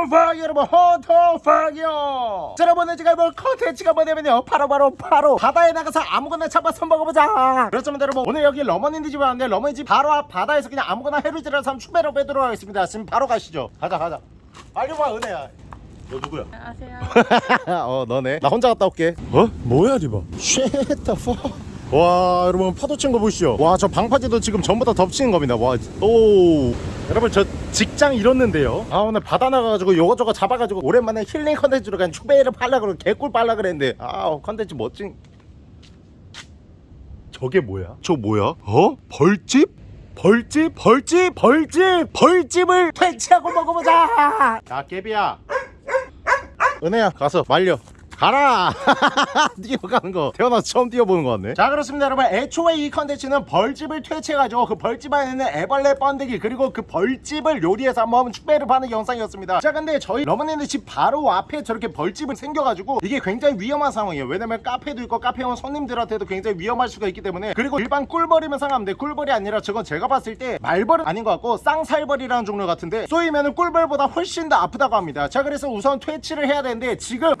호통팍 여러분. 호통팍이요 자 여러분 제가 뭐 컨텐츠가 뭐냐면요. 바로 바로 바로 바다에 나가서 아무거나 잡아서 먹어보자. 그렇습니다 여러분. 오늘 여기 러머니네 집에 왔는데 러머니 집 바로 앞 바다에서 그냥 아무거나 해루질을 삼 추배로 빼도록 하겠습니다. 지금 바로 가시죠. 가자 가자. 빨리 와 은혜야. 너 누구야? 안녕하세요. 어 너네. 나 혼자 갔다 올게. 어? 뭐야 리바 the fuck 와 여러분 파도 친 거 보시죠 와 저 방파제도 지금 전부 다 덮치는 겁니다 와오 여러분 저 직장 잃었는데요 아 오늘 바다 나가가지고 요거저거 잡아가지고 오랜만에 힐링 컨텐츠로 그냥 축배를 빨라 그러고 개꿀 빨라 그랬는데 아 컨텐츠 멋진 저게 뭐야? 저 뭐야? 어? 벌집? 벌집? 벌집? 벌집? 벌집을 퇴치하고 먹어보자 야 깨비야 은혜야 가서 말려 가라! 뛰어가는 거. 태어나서 처음 뛰어보는 것 같네. 자 그렇습니다 여러분. 애초에 이 컨텐츠는 벌집을 퇴치해가지고 그 벌집 안에 있는 애벌레 번데기 그리고 그 벌집을 요리해서 한번 축배를 빠는 영상이었습니다. 자 근데 저희 러머니네 집 바로 앞에 저렇게 벌집을 생겨가지고 이게 굉장히 위험한 상황이에요. 왜냐면 카페도 있고 카페 온 손님들한테도 굉장히 위험할 수가 있기 때문에 그리고 일반 꿀벌이면 상관없는데 꿀벌이 아니라 저건 제가 봤을 때 말벌은 아닌 것 같고 쌍살벌이라는 종류 같은데 쏘이면 꿀벌보다 훨씬 더 아프다고 합니다. 자 그래서 우선 퇴치를 해야 되는데 지금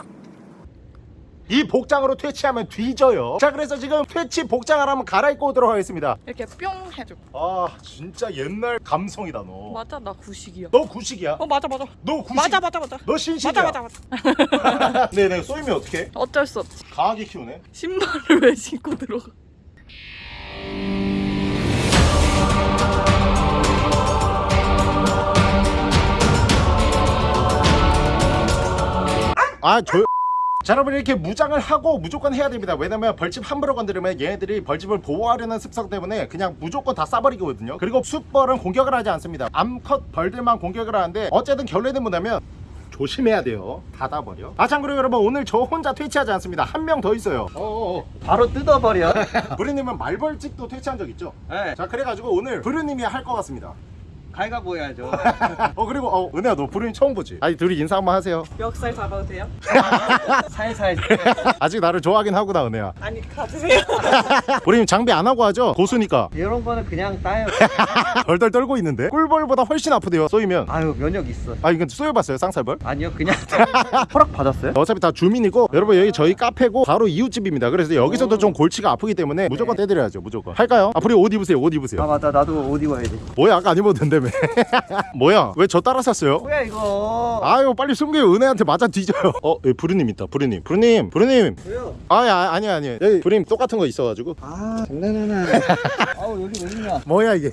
이 복장으로 퇴치하면 뒤져요 자 그래서 지금 퇴치 한번 갈아입고 오도록 하겠습니다 이렇게 뿅 해줘. 아 진짜 옛날 감성이다 너 맞아, 나 구식이야. 너 구식이야 어, 맞아, 맞아. 너 구식 맞아, 맞아, 맞아. 너 신식이야 맞아, 맞아, 맞아. 네네 쏘이면 어떡해 어쩔 수 없지. 강하게 키우네 신발을 왜 신고 들어가? 아 조... 자 여러분 이렇게 무장을 하고 무조건 해야 됩니다. 왜냐면 벌집 함부로 건드리면 얘네들이 벌집을 보호하려는 습성 때문에 그냥 무조건 다 싸버리거든요. 그리고 숫벌은 공격을 하지 않습니다. 암컷 벌들만 공격을 하는데 어쨌든 결론은 뭐냐면 조심해야 돼요. 닫아버려. 아 참고로 여러분 오늘 저 혼자 퇴치하지 않습니다. 한 명 더 있어요. 어어어. 바로 뜯어버려. 브루님은 말벌집도 퇴치한 적 있죠? 네. 자 그래가지고 오늘 브루님이 할 것 같습니다 갈가 보여야죠. 어 그리고 어 은혜야 너 브루님 처음 보지? 아니 둘이 인사 한번 하세요 멱살 잡아도 돼요? 살살. 아직 나를 좋아하긴 하구나 은혜야 아니, 가주세요. 브루님 장비 안 하고 하죠? 고수니까 이런 거는 그냥 따요. 덜덜 떨고 있는데 꿀벌보다 훨씬 아프대요 쏘이면 아유 면역 있어. 아 이건 쏘여봤어요 쌍살벌? 아니요 그냥 허락 받았어요? 어차피 다 주민이고 여러분 여기 저희 카페고 바로 이웃집입니다 그래서 여기서도 오. 좀 골치가 아프기 때문에 무조건 떼드려야죠 무조건 할까요? 아 브루님 옷 입으세요 옷아 입으세요 맞다 나도 옷 입어야 돼. 뭐야 아까 안 입어도 된다며 뭐야 왜 저 따라 샀어요? 뭐야 이거? 아유 빨리 숨겨요 은혜한테 맞아 뒤져요 어 여기 브루님 있다 브루님 브루님 브루님 왜요? 아니 아, 아니 아니 여기 브루님 똑같은 거 있어가지고 아 장난하나. 아우 여기 왜 있냐? 뭐야 이게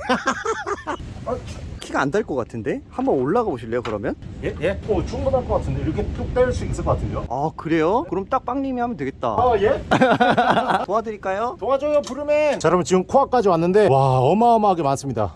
키가 안달것 같은데? 한번 올라가 보실래요 그러면? 예? 예? 어 충분할 것 같은데 이렇게 뚝 뗄 수 있을 것 같은데요? 아 그래요? 그럼 딱 빵님이 하면 되겠다. 아 예? 도와드릴까요? 도와줘요 부르맨 자 여러분 지금 코앞까지 왔는데 와 어마어마하게 많습니다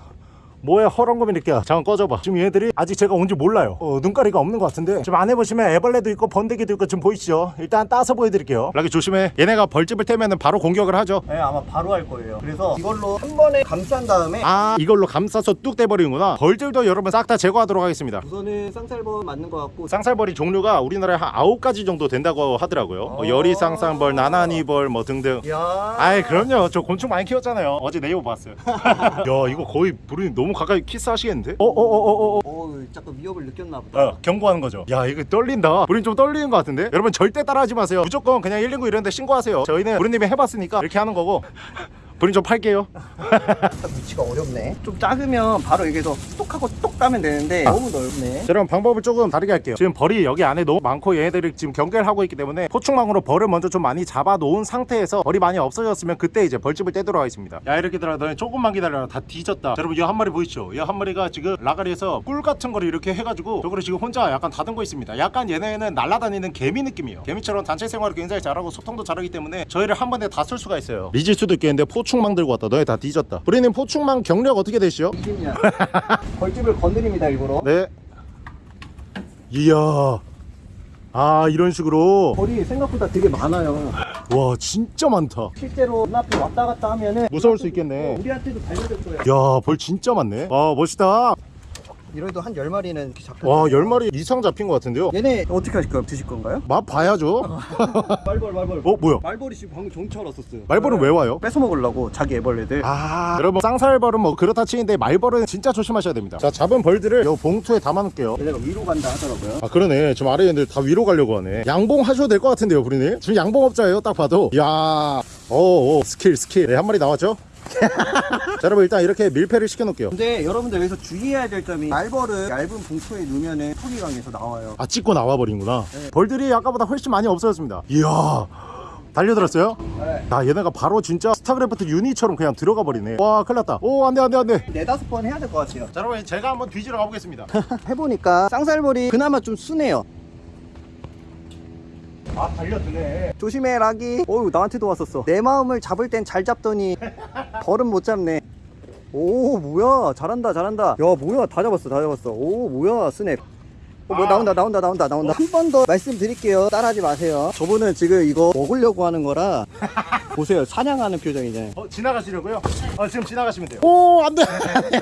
뭐야 허렁거미 이렇게 잠깐 꺼져봐. 지금 얘들이 아직 제가 온지 몰라요. 어, 눈가리가 없는 것 같은데. 지금 안에 보시면 애벌레도 있고 번데기도 있고 지금 보이시죠? 일단 따서 보여드릴게요. 라기 조심해. 얘네가 벌집을 떼면 바로 공격을 하죠. 네 아마 바로 할 거예요. 그래서 이걸로 한 번에 감싼 다음에 아 이걸로 감싸서 뚝 떼버리는구나. 벌들도 여러분 싹 다 제거하도록 하겠습니다. 우선은 쌍살벌 맞는 것 같고 쌍살벌이 종류가 우리나라에 한 아홉 가지 정도 된다고 하더라고요. 뭐 어. 열이쌍살벌 나나니벌 뭐 등등. 야. 아이 그럼요. 저 곤충 많이 키웠잖아요. 어제 네이버 봤어요. 야 이거 거의 부르님 너무 가까이 키스하시겠는데? 어어어어어 오 잠깐 위협을 느꼈나 보다. 어, 경고하는 거죠. 야 이거 떨린다. 우린 좀 떨리는 것 같은데? 여러분 절대 따라하지 마세요. 무조건 그냥 119 이런 데 신고하세요. 저희는 부르님이 해봤으니까 이렇게 하는 거고 부르님 좀 팔게요. 위치가 어렵네. 좀 작으면 바로 여기서 뚝하고 뚝 따면 되는데 너무 넓네. 자, 여러분 방법을 조금 다르게 할게요. 지금 벌이 여기 안에 너무 많고 얘네들이 지금 경계를 하고 있기 때문에 포충망으로 벌을 먼저 좀 많이 잡아 놓은 상태에서 벌이 많이 없어졌으면 그때 이제 벌집을 떼도록 하겠습니다. 야 이렇게 들어 너네 조금만 기다려라. 다 뒤졌다. 자, 여러분 이 한 마리 보이시죠? 이 한 마리가 지금 라가리에서 꿀 같은 거를 이렇게 해가지고 저거를 지금 혼자 약간 다듬고 있습니다. 약간 얘네는 날아다니는 개미 느낌이에요. 개미처럼 단체 생활을 굉장히 잘하고 소통도 잘하기 때문에 저희를 한 번에 다 쓸 수가 있어요. 리질 수도 있겠는데 포충 망 들고 왔다 너네 다 뒤졌다 우리는 포충망 경력 어떻게 되시죠? 20년. 벌집을 건드립니다 일부러. 네 이야 아 이런 식으로 벌이 생각보다 되게 많아요. 와 진짜 많다 실제로 눈앞에 왔다 갔다 하면은 무서울 수 있겠네 우리한테도 발견될 거예요. 야벌 진짜 많네 와 멋있다 이래도 한 10마리는 이렇게 잡혀 와 10마리 이상 잡힌 것 같은데요? 얘네 어떻게 하실 거예요? 드실 건가요? 맛 봐야죠. 말벌 말벌. 어 뭐야? 말벌이 지금 방금 정찰 왔었어요. 말벌은 왜 와요? 뺏어 먹으려고 자기 애벌레들. 아 여러분 쌍살벌은 뭐 그렇다 치는데 말벌은 진짜 조심하셔야 됩니다. 자 잡은 벌들을 요 봉투에 담아놓을게요. 얘네가 위로 간다 하더라고요. 아 그러네. 지금 아래 애들 다 위로 가려고 하네. 양봉 하셔도 될 것 같은데요 부리님? 지금 양봉업자예요 딱 봐도. 야. 오, skill skill. 네, 한 마리 나왔죠? 자 여러분 일단 이렇게 밀폐를 시켜놓을게요. 근데 여러분들 여기서 주의해야 될 점이 말벌은 얇은 봉투에 넣으면은 턱이 강해서 나와요. 아 찢고 나와버린구나. 네. 벌들이 아까보다 훨씬 많이 없어졌습니다. 이야 달려들었어요? 네. 야 얘네가 바로 진짜 스타크래프트 유닛처럼 그냥 들어가 버리네. 와 큰일 났다. 오 안돼 안돼 안돼. 네다섯 번 해야 될 것 같아요. 자 여러분 제가 한번 뒤지러 가보겠습니다. 해보니까 쌍살벌이 그나마 좀 순해요 아 달려드네. 조심해 락이 어우 나한테도 왔었어. 내 마음을 잡을 땐 잘 잡더니 벌은 못 잡네. 오 뭐야. 잘한다 잘한다. 야 뭐야. 다 잡았어 다 잡았어. 오 뭐야 스냅 어, 뭐 아. 나온다 나온다 나온다 나온다. 한 번 더 말씀드릴게요. 따라하지 마세요. 저분은 지금 이거 먹으려고 하는 거라 보세요. 사냥하는 표정이잖아요. 어 지나가시려고요? 어 지금 지나가시면 돼요. 오 안돼.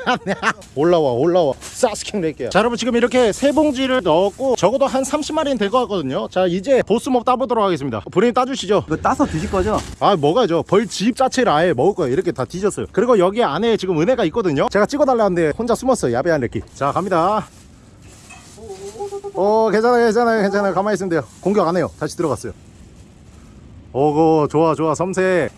안돼 올라와 올라와. 사스킹 낼게요. 자 여러분 지금 이렇게 세 봉지를 넣었고 적어도 한 30마리는 될 것 같거든요. 자 이제 보스몹 따보도록 하겠습니다. 브리님 따주시죠. 이거 따서 드실 거죠? 아 먹어야죠. 벌집 자체를 아예 먹을 거예요. 이렇게 다 뒤졌어요. 그리고 여기 안에 지금 은혜가 있거든요. 제가 찍어달라는데 혼자 숨었어요. 야비한 래끼 자 갑니다 어 괜찮아요 괜찮아요 괜찮아요. 가만히 있으면 돼요. 공격 안 해요. 다시 들어갔어요. 오고 좋아 좋아. 섬세.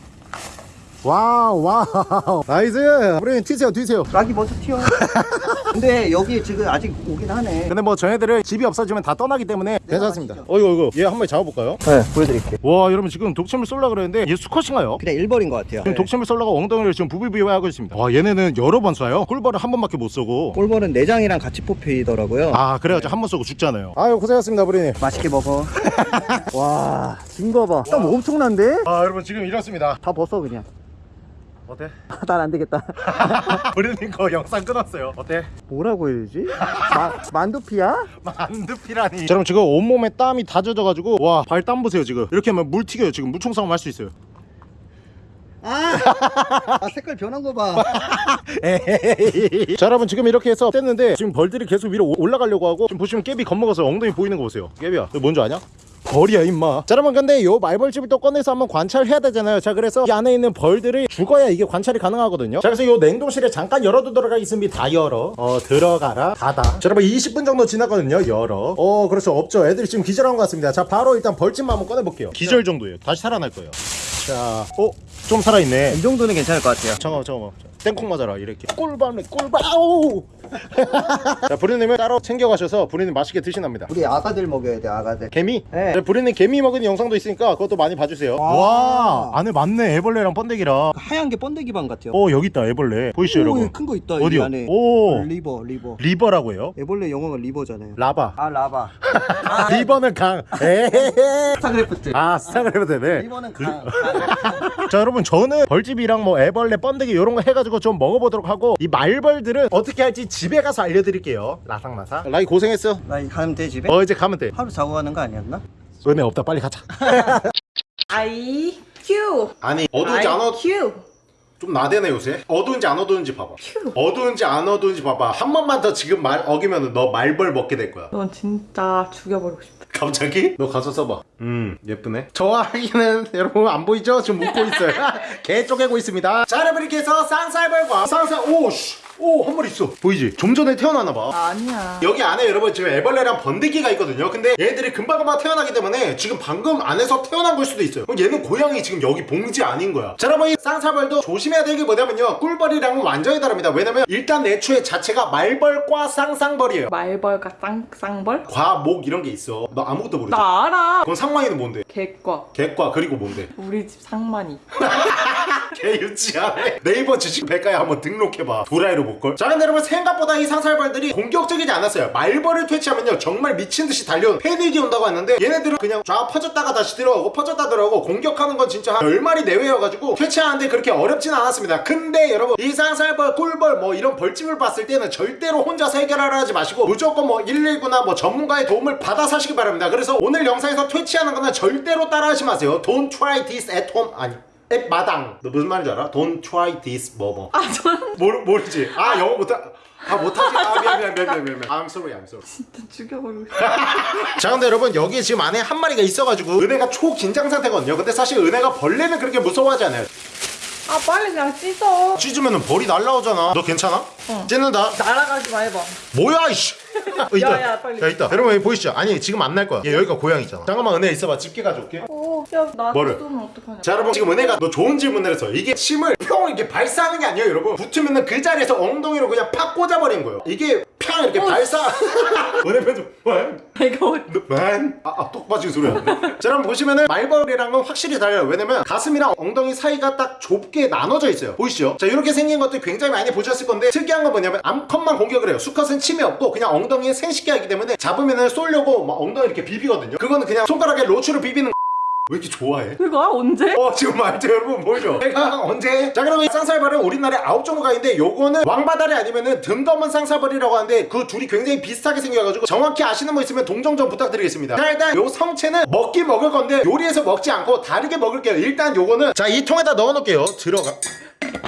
wow wow. Nice! 브리님 튀세요 튀세요. 락이 먼저 튀어 근데 여기 지금 아직 오긴 하네. 근데 뭐 저희들은 집이 없어지면 다 떠나기 때문에 괜찮습니다. 가시죠. 어이구 어이구. 얘 한 마리 잡아볼까요? 네 보여드릴게요. 와 여러분 지금 독침을 쏠라 그랬는데 얘 수컷인가요? 그냥 일벌인 것 같아요. 지금 독침을 쏠라고 엉덩이를 지금 부비부비 하고 있습니다. 와 얘네는 여러 번 쏴요? 꿀벌을 한 번밖에 못 쏘고. 꿀벌은 내장이랑 같이 뽑히더라고요. 아 그래가지고 한번 쏘고 죽잖아요. 아유 고생하셨습니다 브리님. 맛있게 먹어. 와 진거 봐땀 엄청난데? 아 여러분 지금 이렇습니다. 다 벗어 그냥 어때? 난 안 되겠다 브리님 거 영상 끊었어요 어때? 뭐라고 해야 되지? 마, 만두피야? 만두피라니 자, 여러분 지금 온몸에 땀이 다 젖어가지고 와 발 땀 보세요 지금 이렇게 하면 물 튀겨요 지금 물총 싸움 할 수 있어요 아, 아 색깔 변한 거봐 에헤헤헤. 자 여러분 지금 이렇게 해서 뗐는데 지금 벌들이 계속 위로 오- 올라가려고 하고 지금 보시면 깨비 겁먹어서 엉덩이 보이는 거 보세요 깨비야 너 뭔지 아냐? 벌이야 임마. 자 여러분 근데 요 말벌집을 또 꺼내서 한번 관찰해야 되잖아요. 자 그래서 이 안에 있는 벌들이 죽어야 이게 관찰이 가능하거든요. 자 그래서 요 냉동실에 잠깐 열어두도록 하겠습니다 다 열어. 어 들어가라. 닫아. 자 여러분 20분 정도 지났거든요 열어. 어 그렇죠. 없죠. 애들이 지금 기절한 것 같습니다. 자 바로 일단 벌집만 한번 꺼내볼게요. 기절 정도예요. 다시 살아날 거예요. 자 어? 좀 살아있네. 이 정도는 괜찮을 것 같아요. 잠깐만 잠깐만. 땡콩 맞아라 이렇게. 꿀밤네 꿀밤. 아우 자 부리님을 따로 챙겨가셔서 부리님 맛있게 드신답니다. 우리 아가들 먹여야 돼 아가들. 개미? 네. 네. 부리님 개미 먹은 영상도 있으니까 그것도 많이 봐주세요. 와. 와 안에 맞네. 애벌레랑 번데기랑 하얀 게 번데기 방 같아요. 어 여기 있다 애벌레. 보이시죠 여러분? 큰 거 있다 어디요? 이 안에. 오. river river. River라고 해요? 애벌레 영어가 river잖아요. Larva. 아 larva. River는 강. 에헤헤 스타크래프트. 아 스타크래프트 네. river는 강, 자 여러분 저는 벌집이랑 뭐 애벌레 번데기 이런 거 해가지고 좀 먹어보도록 하고 이 말벌들은 어떻게 할지 집에 가서 알려드릴게요. 라상라상. 락이 고생했어. 나 가면 돼 집에? 어 이제 가면 돼. 하루 자고 가는 거 아니었나? 은혜 없다 빨리 가자. I Q 아니 I Q 좀 나대네 요새. 어두운지 안 어두운지 봐봐. 큐. 어두운지 안 어두운지 봐봐. 한 번만 더 지금 말 어기면 너 말벌 먹게 될 거야. 넌 진짜 죽여버리고 싶다. 갑자기? 너 가서 써봐. 음 예쁘네. 좋아하기는 여러분 안 보이죠? 지금 웃고 있어요. 개 쪼개고 있습니다. 자 여러분 이렇게 해서 쌍살벌과 쌍살 오씨 오 한 마리 있어. 보이지? 좀 전에 태어나나 봐. 아니야. 여기 안에 여러분 지금 애벌레랑 번데기가 있거든요. 근데 얘들이 금방금방 태어나기 때문에 지금 방금 안에서 태어난 걸 수도 있어요. 얘는 고양이 지금 여기 봉지 아닌 거야. 자 여러분 이 쌍살벌도 조심해야 될게 뭐냐면요. 꿀벌이랑은 완전히 다릅니다. 왜냐면 일단 애초에 자체가 말벌과 쌍살벌이에요. 말벌과 쌍쌍벌? 과목 이런 게 있어. 너 아무것도 모르지? 나 알아. 그럼 상만이는 뭔데? 개과. 객과 그리고 뭔데? 우리 집 상만이 개 유치하네. 네이버 지식 백과에 한번 등록해봐. 도라이로 볼걸? 자 근데 여러분 생각보다 이 상살벌들이 공격적이지 않았어요. 말벌을 퇴치하면요 정말 미친듯이 달려온 패닉이 온다고 했는데 얘네들은 그냥 좌 퍼졌다가 다시 들어가고 퍼졌다 들어가고 공격하는 건 진짜 한 10마리 내외여가지고 퇴치하는데 그렇게 어렵진 않았습니다. 근데 여러분 이 상살벌 꿀벌 뭐 이런 벌집을 봤을 때는 절대로 혼자서 해결하려 하지 마시고 무조건 뭐 119나 뭐 전문가의 도움을 받아 사시기 바랍니다. 그래서 오늘 영상에서 퇴치하는 거는 절대로 따라하지 마세요. Don't try this at home. 아니 앱 마당. 너 무슨 말인지 알아? Don't try this 뭐뭐. 아 저는 모르, 모르지? 아 영어 못하 아 못하지? 아 미안 미안 미안 미안 미안. I'm sorry I'm sorry. 진짜 죽여버리고 자 근데 여러분 여기 지금 안에 한 마리가 있어가지고 은혜가 초긴장 상태거든요. 근데 사실 은혜가 벌레는 그렇게 무서워하지 않아요. 아 빨리 그냥 찢어. 찢으면 벌이 날라오잖아. 너 괜찮아? 찢는다. 날아가지 마 해봐. 뭐야 이씨. 어, 있다. 야, 야, 빨리. 야 있다. 여러분 여기 보이시죠? 아니 지금 안 날 거야. 얘 여기가 고양이잖아. 잠깐만 은혜 있어봐. 집게 가져올게. 오야나 뭐를? 뜯으면 어떡하냐. 자 여러분 지금 은혜가 너 좋은 질문을 했어 이게 침을 평 이렇게 발사하는 게 아니에요 여러분. 붙으면은 그 자리에서 엉덩이로 그냥 팍 꽂아버린 거예요. 이게 팡 이렇게 발사. 은혜 내가 어- 만? 아, 아, 똑 빠진 소리 하네. 자, 여러분 보시면은 말벌이랑은 확실히 달라요. 왜냐면 가슴이랑 엉덩이 사이가 딱 좁게 나눠져 있어요. 보이시죠? 자, 이렇게 생긴 것들 굉장히 많이 보셨을 건데 특이한 건 뭐냐면 암컷만 공격을 해요. 수컷은 침이 없고 그냥 엉덩이에 생식기 하기 때문에 잡으면은 쏠려고 막 엉덩이 이렇게 비비거든요. 그거는 그냥 손가락에 로추를 비비는 왜 이렇게 좋아해? 그거 언제? 어 지금 말죠 여러분 보이죠? 내가 언제? 자 그러면 이 쌍살벌은 우리나라에 아홉 종류가 있는데 요거는 왕바다리 아니면은 등검은 쌍살벌이라고 하는데 그 둘이 굉장히 비슷하게 생겨가지고 정확히 아시는 분 있으면 동정 좀 부탁드리겠습니다 자 일단 요 성체는 먹긴 먹을 건데 요리해서 먹지 않고 다르게 먹을게요 일단 요거는 자 이 통에다 넣어놓을게요 들어가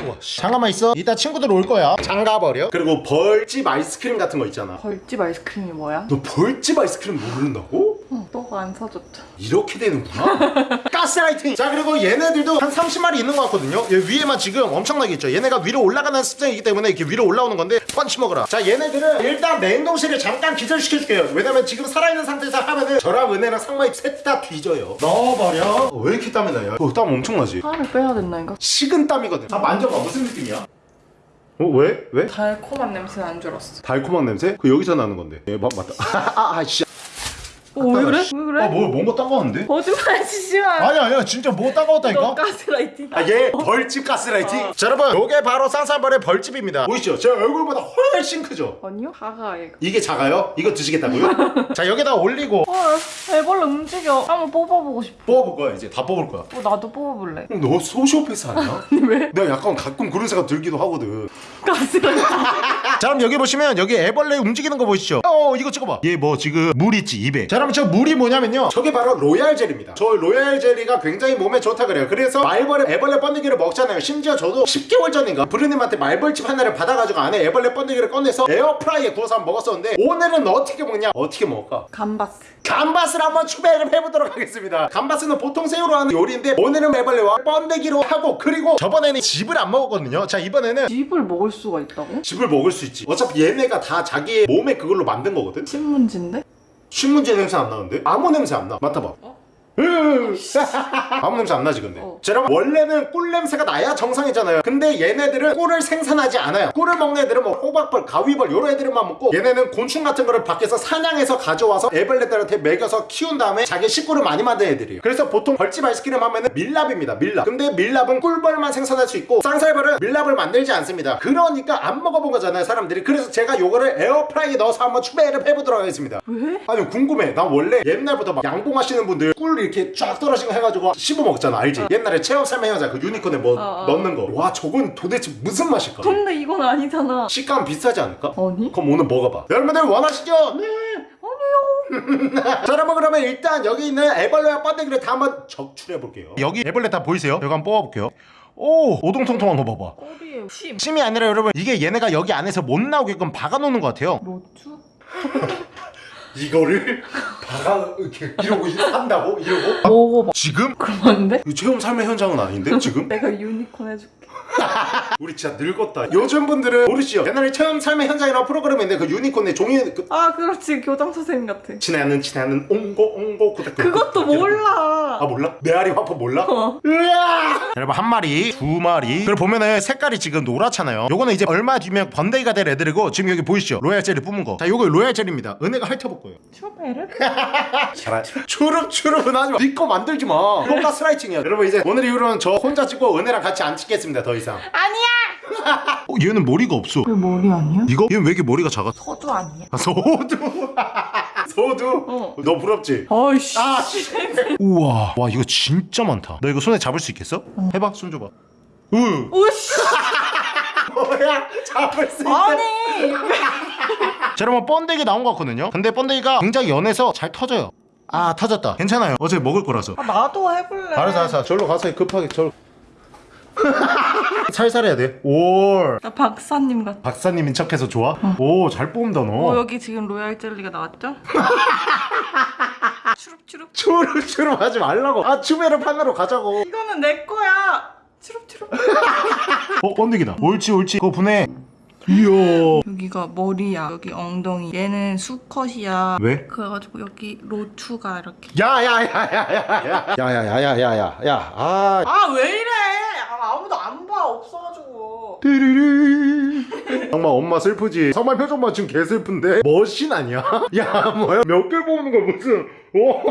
우와 씨. 잠깐만 있어 이따 친구들 올 거야 잠가버려 그리고 벌집 아이스크림 같은 거 있잖아 벌집 아이스크림이 뭐야? 너 벌집 아이스크림 모른다고? 응, 너가 안 사줬잖아 이렇게 되는구나? 가스라이팅! 자 그리고 얘네들도 한 30마리 있는 것 같거든요. 얘 위에만 지금 엄청나게 있죠. 얘네가 위로 올라가는 습성이기 때문에 이렇게 위로 올라오는 건데 펀치 먹어라. 자 얘네들은 일단 냉동실에 잠깐 기절시켜줄게요. 왜냐면 지금 살아있는 상태에서 하면은 저랑 은혜랑 상마이 셋다 뒤져요. 넣어버려 어, 왜 이렇게 땀이 나요? 어, 땀 엄청나지? 살을 빼야 된다니까? 식은 땀이거든. 자 만져봐. 무슨 느낌이야? 어 왜? 왜? 달콤한 냄새 난줄 알았어. 달콤한 냄새? 그 여기서 나는 건데. 예 맞, 맞다. 아, 아, 씨. 어, 왜 그래? 왜 그래? 아, 뭐, 뭔가 따가웠는데? 거짓말 치지 마 아니야 아니야 진짜 뭐 따가웠다니까? 너 가스라이팅 아, 얘 벌집 가스라이팅. 자, 여러분, 요게 바로 쌍쌍벌의 벌집입니다. 보이시죠? 제 얼굴보다 훨씬 크죠? 아니요? 작아 얘가 이게 작아요? 이거 드시겠다고요? 자, 여기다 올리고 어 애벌레 움직여 한번 뽑아보고 싶어 뽑아볼 거야, 이제. 다 뽑을 거야. 어, 나도 뽑아볼래 너 소시오패스 아니야? 아니 왜? 내가 약간 가끔 그런 생각 들기도 하거든. 가스라이팅 자, 그럼 여기 보시면 여기 애벌레 움직이는 거 보이시죠? 어, 이거 찍어봐. 얘 뭐 지금 물 있지, 입에. 자, 그러면 저 물이 뭐냐면요. 저게 바로 로얄 젤입니다. 저 로얄 젤리가 굉장히 몸에 좋다 그래요. 그래서 말벌에 애벌레 번데기를 먹잖아요. 심지어 저도 10개월 전인가 부리님한테 말벌집 하나를 받아가지고 안에 애벌레 번데기를 꺼내서 에어프라이에 구워서 한번 먹었었는데 오늘은 어떻게 먹냐? 어떻게 먹을까? 감바스 감바스를 한번 추배를 해보도록 하겠습니다. 감바스는 보통 새우로 하는 요리인데 오늘은 애벌레와 번데기로 하고 그리고 저번에는 즙을 안 먹었거든요. 자 이번에는 즙을 먹을 수가 있다고? 즙을 먹을 수 있지. 어차피 얘네가 다 자기 몸에 그걸로 만든 거거든. 신문지인데? 신문지 냄새 안 나는데? 아무 냄새 안 나. 맡아봐. 으, 아무 냄새 안 나지 근데. 어. 자 여러분 원래는 꿀 냄새가 나야 정상이잖아요. 근데 얘네들은 꿀을 생산하지 않아요. 꿀을 먹는 애들은 뭐 호박벌, 가위벌 요런 애들만 먹고 얘네는 곤충 같은 거를 밖에서 사냥해서 가져와서 애벌레들한테 먹여서 키운 다음에 자기 식구를 많이 만든 애들이에요. 그래서 보통 벌집 아이스크림 하면은 밀랍입니다 밀랍. 근데 밀랍은 꿀벌만 생산할 수 있고 쌍살벌은 밀랍을 만들지 않습니다. 그러니까 안 먹어본 거잖아요 사람들이. 그래서 제가 요거를 에어프라이에 넣어서 한번 추배를 해보도록 하겠습니다. 왜? 아니 궁금해. 난 원래 옛날부터 막 양봉하시는 분들 꿀 이렇게 쫙 떨어진 거 해가지고 씹어 먹잖아 알지? 옛날에 체험 여자 그 유니콘에 뭐 어, 어. 넣는 거 와 저건 도대체 무슨 맛일까? 근데 이건 아니잖아 식감 비슷하지 않을까? 아니? 그럼 오늘 먹어봐 여러분들 원하시죠? 네 자 여러분 그러면 일단 여기 있는 애벌레와 번데기를 다 한번 적출해 볼게요 여기 애벌레 다 보이세요? 여기 한번 뽑아볼게요 오 오동통통한 거 봐봐 꼬리에 심 침이 아니라 여러분 이게 얘네가 여기 안에서 못 나오게끔 박아놓는 것 같아요 로추? 이거를 박아 이렇게 이러고 한다고? 이러고? 먹어봐 지금? 그럼 안 돼? 이 체험 삶의 현장은 아닌데 지금? 내가 유니콘 해줄게 우리 진짜 늙었다. 요즘 분들은 모르시죠? 옛날에 체험 삶의 현장이라는 프로그램인데 그 유니콘의 종이 그 아 그렇지 교장 선생님 같아 친애하는 친애하는 옹고 옹고 구닥 그것도 몰라 아 몰라? 메아리 화포 몰라? 어. 으아! 여러분 한 마리 두 마리 그걸 보면은 색깔이 지금 노랗잖아요 요거는 이제 얼마 뒤면 번데기가 될 애들이고 지금 여기 보이시죠? 로얄 젤리 뿜은 거자 요거 로얄 젤리입니다 은혜가 핥아볼 거예요 추베르? 잘 추룩 추룩은 하지 마. 니거 만들지 마. 이거 가스라이팅이야. 여러분 이제 오늘 이후로는 저 혼자 찍고 은혜랑 같이 안 찍겠습니다. 더 이상. 아니야 어, 얘는 머리가 없어. 왜 머리 아니야? 이거? 얘는 왜 이렇게 머리가 작아? 서두 아니야? 아, 소두. 소두. 어. 너 부럽지? 아이씨 아, 씨. 우와. 와, 이거 진짜 많다. 너 이거 손에 잡을 수 있겠어? 해봐, 손 줘봐. 으. 오씨 뭐야? 잡을 수 있어. 아니 자, 여러분 번데기 나온 것 같거든요. 근데 번데기가 굉장히 연해서 잘 터져요. 아, 터졌다. 괜찮아요. 어제 먹을 거라서. 아, 나도 해볼래 알았어, 알았어. 절로 가서 급하게 절. 살살 해야 돼. 오. 나 박사님 같아. 박사님인 척해서 좋아? 오, 잘 뽑는다 너. 어, 여기 지금 로얄 젤리가 나왔죠? 추룩추룩. 추루추루 하지 말라고. 아, 추베르 판으로 가자고. 이거는 내 거야. 추룩추룩. 어, 번데기다. 옳지, 옳지. 그거 분해. 이야. 여기가 머리야. 여기 엉덩이. 얘는 수컷이야. 왜? 그래가지고 여기 로투가 이렇게. 야야야야야야야. 야야야야야야. 야. 아. 아왜 이래? 아, 아무도 안 봐. 없어가지고. 띠리리. 정말 엄마 슬프지. 정말 표정만 지금 개 슬픈데. 머신 아니야? 야, 뭐야? 몇개 뽑는 거야, 무슨. 오.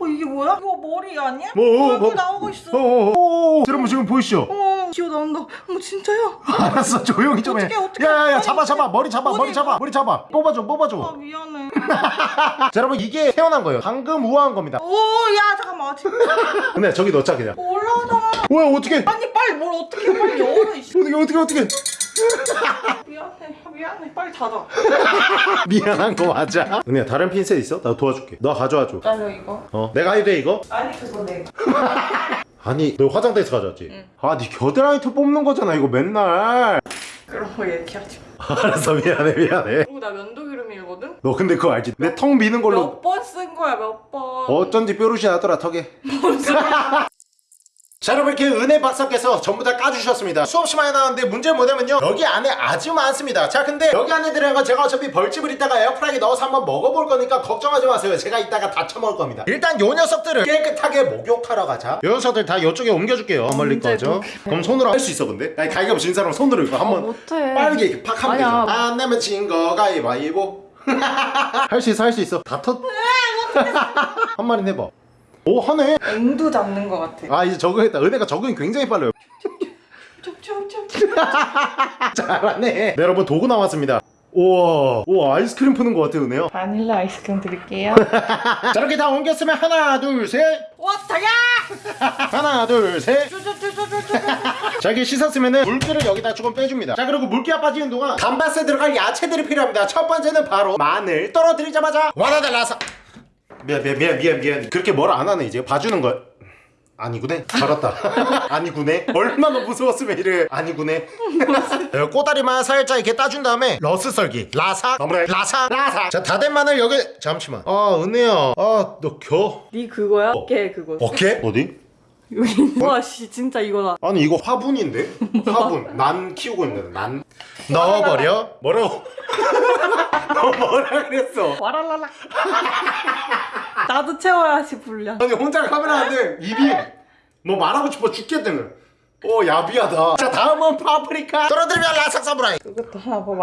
어 이게 뭐야? 이거 머리 아니야? 뭐, 어, 뭐. 나오고 있어. 어, 어, 어. 여러분 지금 보이시죠? 어, 기어 나온다. 어머 진짜야? 알았어 조용히 좀 해. 어떡해, 어떡해. 야야야 잡아 잡아 머리 잡아 머리 어디 잡아 가? 머리 잡아 뽑아줘 아 뽑아줘. 미안해. 자 여러분 이게 태어난 거예요. 방금 우아한 겁니다. 오야 잠깐만. 근데 저기 넣자 그냥. 어, 올라오잖아. 왜 어떻게? 아니 빨리 뭘 어떻게 빨리 열어 이씨. 어떻게 어떻게 어떻게? 미안해 미안해 빨리 닫아. 미안한 거 맞아. 은혜야 다른 핀셋 있어? 나 도와줄게. 너 가져와줘. 기다려 이거. 어 내가 해도 돼 이거? 아니 그거 내. 아니 너 화장대에서 가져왔지? 아네 겨드랑이 뽑는 거잖아 이거 맨날. 그런 거 얘기하지 마. 알았어 미안해 미안해. 그리고 나 면도기름이거든. 너 근데 그거 알지? 내 턱 미는 걸로 몇 번 쓴 거야 몇 번. 어쩐지 뾰루시 나더라 턱에. 자 여러분 이렇게 은혜 박사께서 전부 다 까주셨습니다. 수없이 많이 나왔는데 문제는 뭐냐면요. 여기 안에 아주 많습니다. 자 근데 여기 안에 들어간 건 제가 어차피 벌집을 이따가 에어프라이기에 넣어서 한번 먹어볼 거니까 걱정하지 마세요. 제가 이따가 다 처먹을 겁니다. 일단 요 녀석들을 깨끗하게 목욕하러 가자. 요 녀석들 다 이쪽에 옮겨줄게요. 멀리 거죠? 그럼 손으로 할 수 있어 근데? 아니 가위바위보 진 사람 손으로 이거 한번 못해. 빠르게 이렇게 팍 하면 되죠 아니야. 안 내면 진 거 가위바위보. 할 수 있어 할 수 있어. 다 터... 한 마리 해봐 오 하네 앵두 잡는 거 같아. 아 이제 적응했다 은혜가 적응이 굉장히 빨라요. 잘하네 네, 여러분 도구 나왔습니다 우와 우와 아이스크림 푸는 것 같아 은혜야 바닐라 아이스크림 드릴게요. 자 이렇게 다 옮겼으면 하나 둘셋 와 다야. 하나 둘셋. 자 이렇게 씻었으면은 물기를 여기다 조금 빼줍니다 자 그리고 물기가 빠지는 동안 감바스에 들어갈 야채들이 필요합니다 첫 번째는 바로 마늘 떨어뜨리자마자 와다달라서 미안 미안 미안 미안 미안 그렇게 뭘 안 하네 이제 봐주는 걸 아니구네 잘았다 아니구네 얼마나 무서웠으면 이래 아니구네 어, 꼬다리만 살짝 이렇게 따준 다음에 러스 썰기 라삭 너무나 라삭 라삭 자 다된 마늘 여기 잠시만 아 은혜야 아너겨 네 그거야? 어. 걔 그거. 어깨? 어디? 여기 와씨 진짜 이거다. 아니 이거 화분인데? 화분 난 키우고 있는 난 넣어버려? 뭐라고? 너 뭐라 그랬어? 와랄랄라. 나도 채워야지 분량. 아니 혼자 카메라 하는데 입이 뭐 말하고 싶어 죽겠다는 오 야비하다 자 다음은 파프리카 떨어뜨리면 라삭 사무라이 그것도 하나 뭐.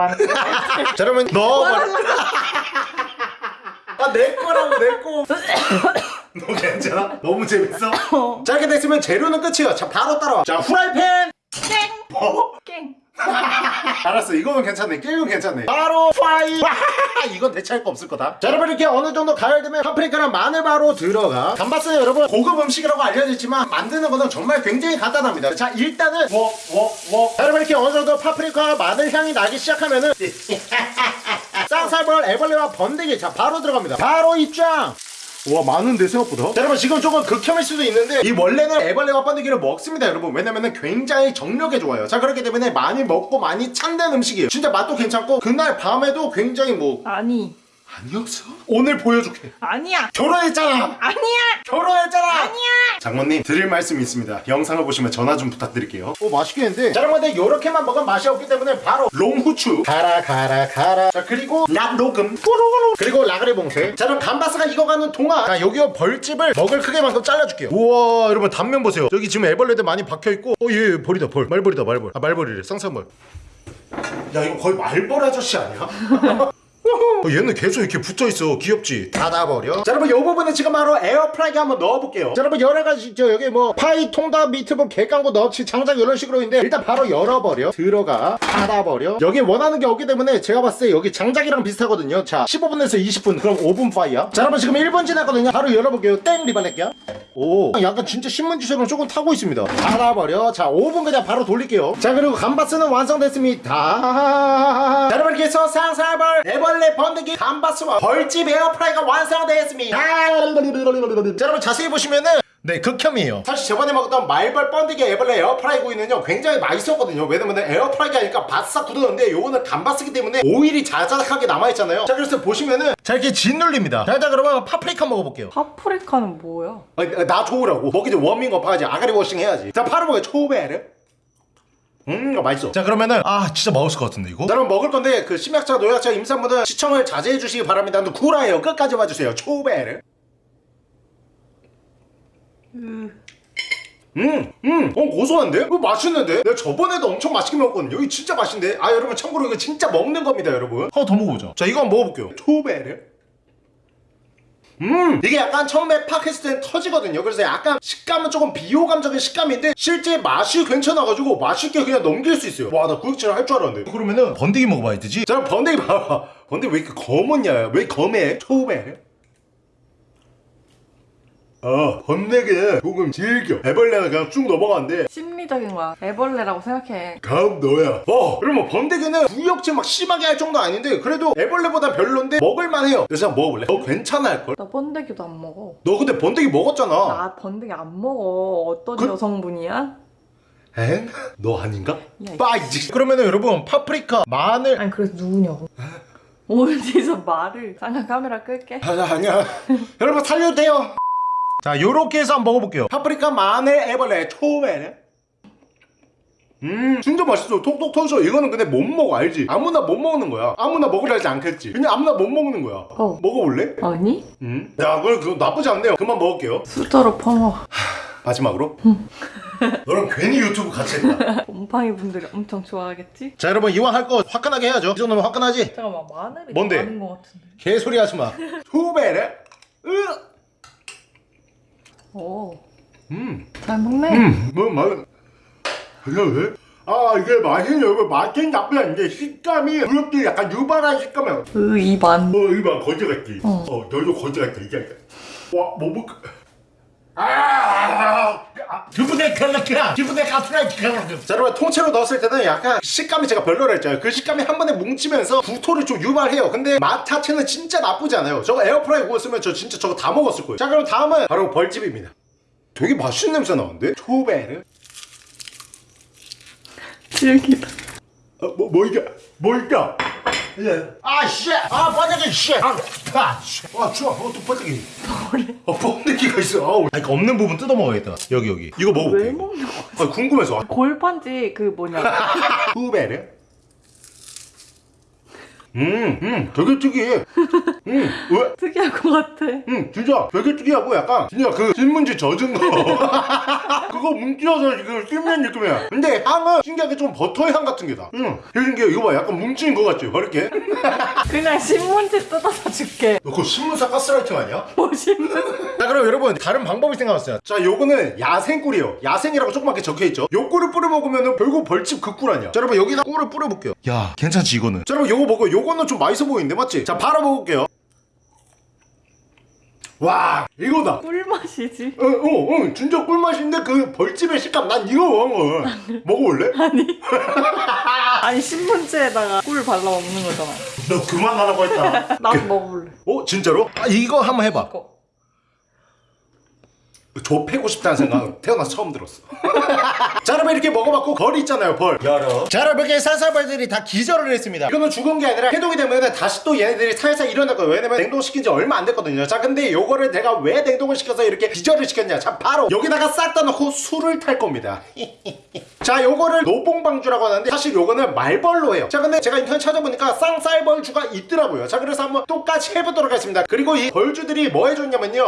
자 여러분 넣어버려 아내 거라고 내거 너 괜찮아? 너무 재밌어? 자 이렇게 됐으면 재료는 끝이에요 자 바로 따라와 자 후라이팬 깽. 어? 깽. 알았어 이거는 괜찮네. 게임은 괜찮네. 바로 파이. 이건 대체할 거 없을 거다. 자 여러분 이렇게 어느 정도 가열되면 파프리카랑 마늘 바로 들어가. 감바스는 여러분 고급 음식이라고 알려졌지만 만드는 거는 정말 굉장히 간단합니다. 자 일단은 자 여러분 이렇게 어느 정도 파프리카와 마늘 향이 나기 시작하면은 쌍살벌 애벌레와 번데기. 자 바로 들어갑니다. 바로 입장 와 많은데 생각보다? 자, 여러분 지금 조금 극혐일 수도 있는데 이 원래는 애벌레와 번데기를 먹습니다 여러분. 왜냐면은 굉장히 정력에 좋아요. 자 그렇기 때문에 많이 먹고 많이 찬된 음식이에요. 진짜 맛도 괜찮고 그날 밤에도 굉장히 뭐 아니. 아니었어? 오늘 보여줄게. 아니야. 결혼했잖아. 아니야. 결혼했잖아. 아니야. 장모님 드릴 말씀이 있습니다. 영상을 보시면 전화 좀 부탁드릴게요. 오 맛있겠는데. 자 여러분 근데 요렇게만 먹으면 맛이 없기 때문에 바로 롱후추. 가라 가라 가라. 자 그리고 락로금 그리고 라그레 봉쇄. 자 그럼 감바스가 익어가는 동안 자 여기요 벌집을 먹을 크기만큼 잘라줄게요. 우와 여러분 단면 보세요. 여기 지금 애벌레들 많이 박혀있고. 어얘 벌이다 벌. 말벌이다 말벌. 아 말벌이래. 쌍쌍벌. 야 이거 거의 말벌 아저씨 아니야? 어, 얘는 계속 이렇게 붙어있어. 귀엽지? 닫아버려. 자 여러분 이 부분은 지금 바로 에어프라이기 한번 넣어볼게요. 자 여러분 여러가지 있죠 여기 뭐 파이 통닭 미트볼 개깡고 넣지 장작 이런 식으로 있는데 일단 바로 열어버려. 들어가 닫아버려. 여기 원하는 게 없기 때문에 제가 봤을 때 여기 장작이랑 비슷하거든요. 자 15분에서 20분. 그럼 5분 파이야. 자 여러분 지금 1분 지났거든요. 바로 열어볼게요. 땡! 리발렛기야. 오 약간 진짜 신문지처럼 조금 타고 있습니다. 닫아버려. 자 5분 그냥 바로 돌릴게요. 자 그리고 감바스는 완성됐습니다. 자 여러분 이렇게 해서 쌍살벌 애벌레 번데기 감바스와 벌집 에어프라이가 완성되었습니다. 자 여러분 자세히 보시면은 네 극혐이에요. 사실 저번에 먹었던 말벌 번데기 애벌레 에어프라이 구이는요 굉장히 맛있었거든요. 왜냐면 에어프라이가 하니까 바싹 굳었는데 요거는 감바스기 때문에 오일이 자작하게 남아있잖아요. 자 그래서 보시면은 자 이렇게 짓눌립니다. 자 일단 그러면 파프리카 먹어볼게요. 파프리카는 뭐야? 아니, 나 좋으라고. 먹기 전에 워밍업 하지. 아가리 washing 해야지. 자 파르보게 초베르 음 맛있어 자 그러면은 아 진짜 맛있을 것 같은데 이거 자 그럼 먹을 건데 그 심약차 노약차 임산부는 시청을 자제해 주시기 바랍니다 근데 구라예요 끝까지 봐주세요 초베르 음, 음, 어, 고소한데? 이거 맛있는데? 내가 저번에도 엄청 맛있게 먹었거든요. 이거 진짜 맛있는데? 아, 여러분, 참고로 이거 진짜 먹는 겁니다, 여러분. 하나 더 먹어보자. 자, 이거 한번 먹어볼게요. 초베르. 음, 이게 약간 처음에 팍 했을 땐 터지거든요. 그래서 약간 식감은 조금 비호감적인 식감인데, 실제 맛이 괜찮아가지고 맛있게 그냥 넘길 수 있어요. 와, 나 구역질 할 줄 알았는데. 그러면은, 번데기 먹어봐야 되지? 자, 번데기 봐봐. 번데기 왜 이렇게 검었냐? 왜 검해? 초베르. 어, 번데기는 조금 질겨. 애벌레는 그냥 쭉 넘어가는데, 심리적인 거야. 애벌레라고 생각해. 다음 너야. 어, 그러면 번데기는 구역질 막 심하게 할 정도 아닌데, 그래도 애벌레보다 별론데 먹을만 해요. 그래서 한번 먹어볼래? 너 괜찮아 할걸? 나 번데기도 안 먹어. 너 근데 번데기 먹었잖아. 나 번데기 안 먹어. 어떤 그- 여성분이야? 엥? 너 아닌가? 빠이지. 그러면은 여러분, 파프리카, 마늘. 아니 그래서 누구냐고. 어디서 말을? 잠깐 카메라 끌게. 아니야, 아니야. 여러분, 살려도 돼요. 자, 요렇게 해서 한번 먹어볼게요. 파프리카, 마늘, 애벌레, 초베르. 음 진짜 맛있어 톡톡 터져 이거는 근데 못 먹어 알지 아무나 못 먹는 거야 아무나 먹으려 하지 않겠지 그냥 아무나 못 먹는 거야 어. 먹어볼래? 아니? 음 야 그걸 그거 나쁘지 않네요 그만 먹을게요 수저로 퍼먹어. 마지막으로 너랑 괜히 유튜브 같이 했다 곰팡이 분들이 엄청 좋아하겠지? 자 여러분 이왕 할 거 화끈하게 해야죠 이 정도면 화끈하지? 잠깐만 마늘이 뭔데? 많은 것 같은데. 개소리 하지마 후베레 오, 음음 잘 먹네. 뭐 맛. 그냥 왜? 아 이게 맛있네 여러분 맛은 나쁘지 않은데 식감이 그렇게 약간 유발한 식감이야 으 입안. 어 이봐 거지 같지? 어. 어 너도 거지 같아 이게 와뭐 먹... 아 기분에 갈라키라 기분에 가스라 자 여러분 통째로 넣었을 때는 약간 식감이 제가 별로라 했잖아요 그 식감이 한 번에 뭉치면서 구토를 좀 유발해요. 근데 맛 자체는 진짜 나쁘지 않아요. 저거 에어프라이 구웠으면 저 진짜 저거 다 먹었을 거예요. 자 그럼 다음은 바로 벌집입니다. 되게 맛있는 냄새 나는데? 초베르? 질기다. 어, 뭐, 뭐 이게 뭐 이까 예. 아, 씨! 아, 번데기, 씨! 아, 아, 씨! 아, 추워. 어, 또 번데기. 어, 번데기가 있어. 아우. 아니, 그 없는 부분 뜯어 먹어야겠다. 여기, 여기. 이거 먹어볼게. 왜 먹는 거야? 아, 궁금해서. 골판지 그 뭐냐? 후베르? 음, 음, 되게 특이해. 음, 왜? 특이할 것 같아. 응, 진짜 되게 특이하고 약간 진짜 그 신문지 젖은 거 그거 뭉쳐서 지금 씹는 느낌이야. 근데 향은 신기하게 좀 버터 향 같은 게다. 응, 되게 신기해. 이거 봐, 약간 뭉치는 거 같지? 이렇게. 그냥 신문지 뜯어서 줄게. 너 그거 신문사 가스라이팅 아니야? 뭐 신문? 자 그럼 여러분 다른 방법이 생각났어요 자 요거는 야생 꿀이에요 야생이라고 조그맣게 적혀있죠 요 꿀을 뿌려 먹으면 결국 벌집 그 꿀 아니야 자 여러분 여기다 꿀을 뿌려 볼게요 야 괜찮지 이거는 자 여러분 요거 먹어 요 거는 좀 맛있어 보이는데 맞지? 자 바로 먹을게요 와 이거다 꿀맛이지. 어, 어, 어, 진짜 꿀맛인데 그 벌집의 식감 난 이거 먹어 먹어볼래? 아니. 아니 신문지에다가 꿀 발라 먹는 거잖아. 너 그만 하라고 했다 나도 먹어볼래. 어 진짜로? 아 이거 한번 해봐 이거. 조 패고 싶다는 생각 태어나서 처음 들었어. 자 여러분 이렇게 먹어봤고 벌 있잖아요 벌. 열어. 자 여러분 이렇게 산사벌들이 다 기절을 했습니다. 이거는 죽은 게 아니라 해동이 되면 다시 또 얘네들이 살살 일어날 거예요. 왜냐면 냉동시킨 지 얼마 안 됐거든요. 자 근데 요거를 내가 왜 냉동을 시켜서 이렇게 기절을 시켰냐. 자 바로 여기다가 싹 다 넣고 술을 탈 겁니다. 자 요거를 노봉방주라고 하는데 사실 요거는 말벌로 해요. 자 근데 제가 인터넷 찾아보니까 쌍쌀벌주가 있더라고요. 자 그래서 한번 똑같이 해보도록 하겠습니다. 그리고 이 벌주들이 뭐 해줬냐면요.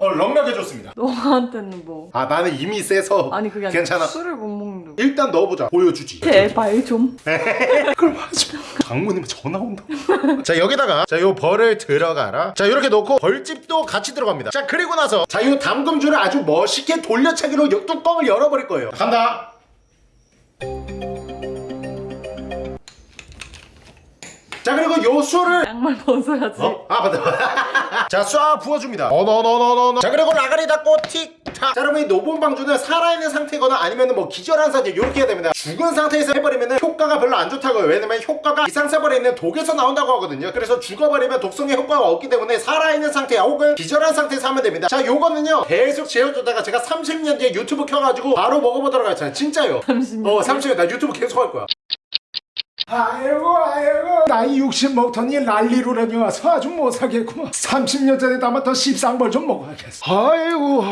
어 럭력 해줬습니다. 너한테는 뭐? 아 나는 이미 세서 아니 그게 아니라 괜찮아 술을 못 먹는. 거. 일단 넣어보자 보여주지 제발 좀. 그럼 하지 마 장모님 전화 온다 자 여기다가 자 요 벌을 들어가라 자 이렇게 넣고 벌집도 같이 들어갑니다 자 그리고 나서 자 요 담금줄을 아주 멋있게 돌려차기로 요 뚜껑을 열어버릴 거예요 간다 자 그리고 요 술을 양말 벗어야지. 어? 아 맞다. 자쏴 부어줍니다. 어너너너너너. 자 그리고 라가리 닫고 틱 자, 자 여러분 이 노본방주는 살아있는 상태거나 아니면 뭐 기절한 상태 이렇게 해야 됩니다. 죽은 상태에서 해버리면 효과가 별로 안 좋다고요. 왜냐면 효과가 이상사벌에 있는 독에서 나온다고 하거든요. 그래서 죽어버리면 독성의 효과가 없기 때문에 살아있는 상태 혹은 기절한 상태에서 하면 됩니다. 자 요거는요 계속 재워두다가 제가 30년 뒤에 유튜브 켜가지고 바로 먹어보도록 하겠습니다. 진짜요? 30년 어 30년. 나 유튜브 계속 할 거야 아이고 아이고. 나이 60 먹더니 난리로라니 와서 아주 못 사겠구만. 30년 전에 담았던 씹상벌 좀 먹어야겠어. 아이고.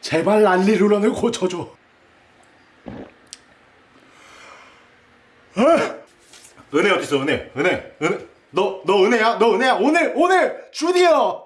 제발 난리로런을 고쳐줘. 은혜 어딨어 은혜? 은혜? 은혜? 너 너 은혜야? 너 은혜야? 오늘 오늘! 주디어